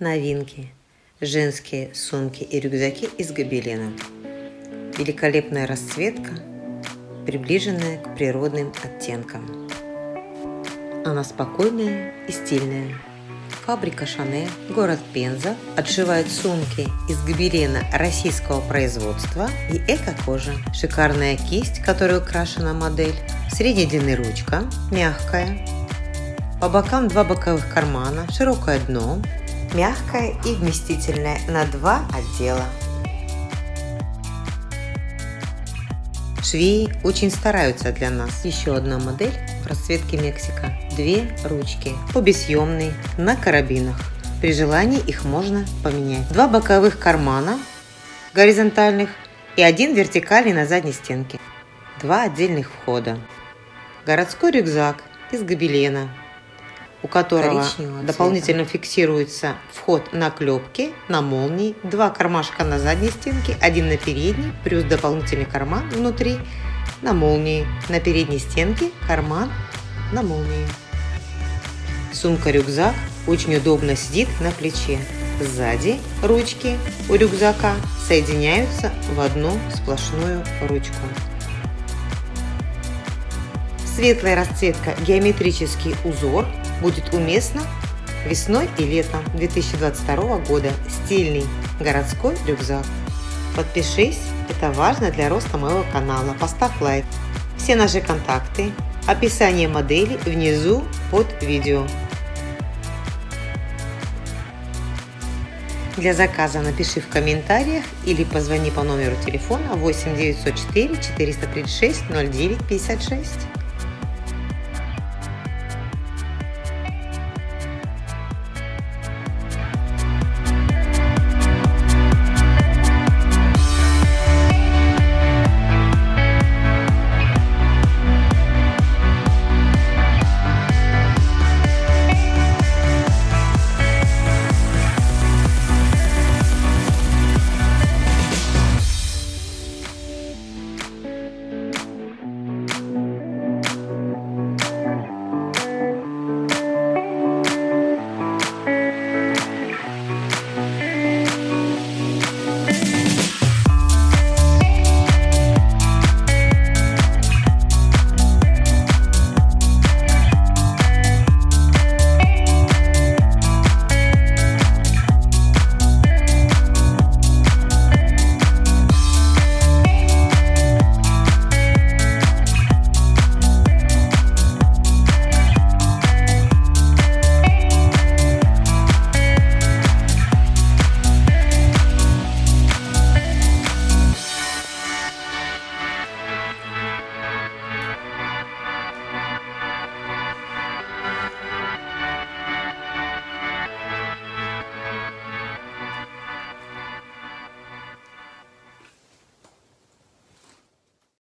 Новинки. Женские сумки и рюкзаки из гобелена. Великолепная расцветка, приближенная к природным оттенкам. Она спокойная и стильная. Фабрика Шане, город Пенза, отшивает сумки из гобелена российского производства и эко-кожи. Шикарная кисть, которой украшена модель. Длины ручка, мягкая. По бокам два боковых кармана, широкое дно, мягкая и вместительная на два отдела. Швеи очень стараются для нас. Еще одна модель в расцветке Мексика. Две ручки, обе съемные, на карабинах. При желании их можно поменять. Два боковых кармана горизонтальных и один вертикальный на задней стенке. Два отдельных входа. Городской рюкзак из гобелена у которого дополнительно фиксируется вход на клепки, на молнии, два кармашка на задней стенке, один на передней, плюс дополнительный карман внутри на молнии. На передней стенке карман на молнии. Сумка-рюкзак очень удобно сидит на плече. Сзади ручки у рюкзака соединяются в одну сплошную ручку. Светлая расцветка, геометрический узор будет уместно весной и летом 2022 года. Стильный городской рюкзак. Подпишись, это важно для роста моего канала. Поставь лайк. Все наши контакты, описание модели внизу под видео. Для заказа напиши в комментариях или позвони по номеру телефона 8 904 436 09 56.